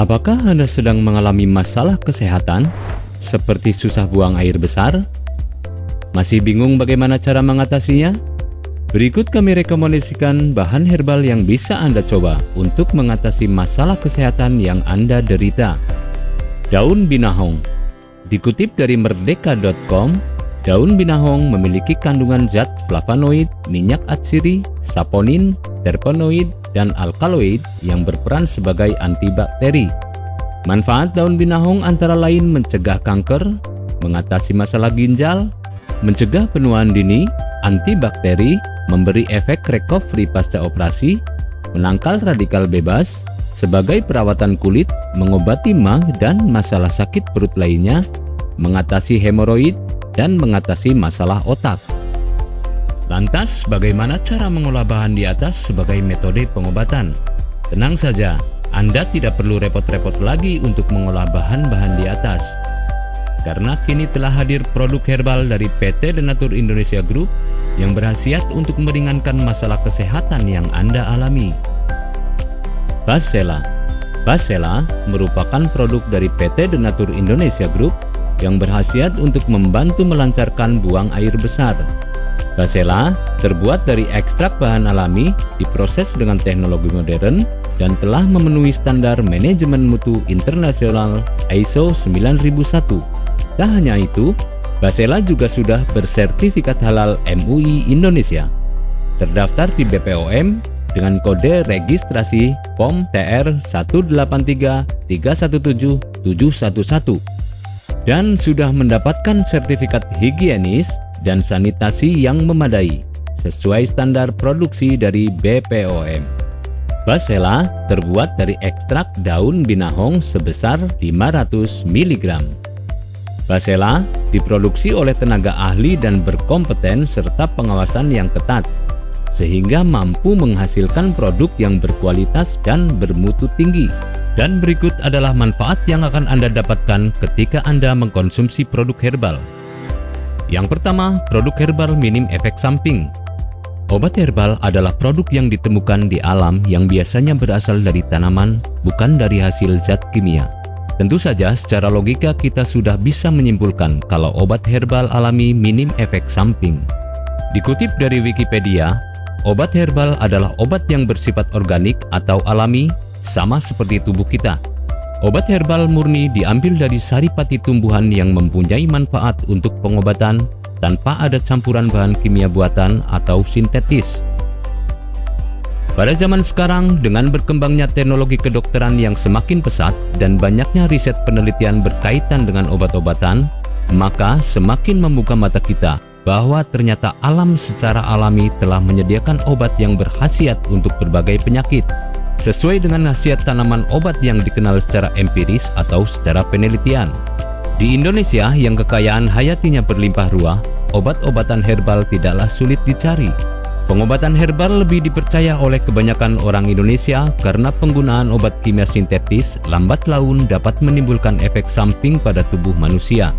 Apakah Anda sedang mengalami masalah kesehatan, seperti susah buang air besar? Masih bingung bagaimana cara mengatasinya? Berikut kami rekomendasikan bahan herbal yang bisa Anda coba untuk mengatasi masalah kesehatan yang Anda derita. Daun binahong Dikutip dari merdeka.com, daun binahong memiliki kandungan zat flavonoid, minyak atsiri, saponin, terpenoid, dan alkaloid yang berperan sebagai antibakteri. Manfaat daun binahong antara lain mencegah kanker, mengatasi masalah ginjal, mencegah penuaan dini, antibakteri, memberi efek recovery pasca operasi, menangkal radikal bebas, sebagai perawatan kulit, mengobati mah dan masalah sakit perut lainnya, mengatasi hemoroid, dan mengatasi masalah otak. Lantas, bagaimana cara mengolah bahan di atas sebagai metode pengobatan? Tenang saja, Anda tidak perlu repot-repot lagi untuk mengolah bahan-bahan di atas. Karena kini telah hadir produk herbal dari PT Denatur Indonesia Group yang berhasiat untuk meringankan masalah kesehatan yang Anda alami. Basela Basela merupakan produk dari PT Denatur Indonesia Group yang berhasiat untuk membantu melancarkan buang air besar Basela terbuat dari ekstrak bahan alami, diproses dengan teknologi modern, dan telah memenuhi standar manajemen mutu internasional ISO 9001. Tak hanya itu, Basela juga sudah bersertifikat halal MUI Indonesia. Terdaftar di BPOM dengan kode registrasi POM TR 183317711 dan sudah mendapatkan sertifikat higienis dan sanitasi yang memadai sesuai standar produksi dari BPOM. Basela terbuat dari ekstrak daun binahong sebesar 500 mg. Basela diproduksi oleh tenaga ahli dan berkompeten serta pengawasan yang ketat, sehingga mampu menghasilkan produk yang berkualitas dan bermutu tinggi. Dan berikut adalah manfaat yang akan Anda dapatkan ketika Anda mengkonsumsi produk herbal. Yang pertama, produk herbal minim efek samping. Obat herbal adalah produk yang ditemukan di alam yang biasanya berasal dari tanaman, bukan dari hasil zat kimia. Tentu saja secara logika kita sudah bisa menyimpulkan kalau obat herbal alami minim efek samping. Dikutip dari Wikipedia, obat herbal adalah obat yang bersifat organik atau alami sama seperti tubuh kita. Obat herbal murni diambil dari saripati tumbuhan yang mempunyai manfaat untuk pengobatan tanpa ada campuran bahan kimia buatan atau sintetis. Pada zaman sekarang, dengan berkembangnya teknologi kedokteran yang semakin pesat dan banyaknya riset penelitian berkaitan dengan obat-obatan, maka semakin membuka mata kita bahwa ternyata alam secara alami telah menyediakan obat yang berkhasiat untuk berbagai penyakit sesuai dengan khasiat tanaman obat yang dikenal secara empiris atau secara penelitian. Di Indonesia yang kekayaan hayatinya berlimpah ruah, obat-obatan herbal tidaklah sulit dicari. Pengobatan herbal lebih dipercaya oleh kebanyakan orang Indonesia karena penggunaan obat kimia sintetis lambat laun dapat menimbulkan efek samping pada tubuh manusia.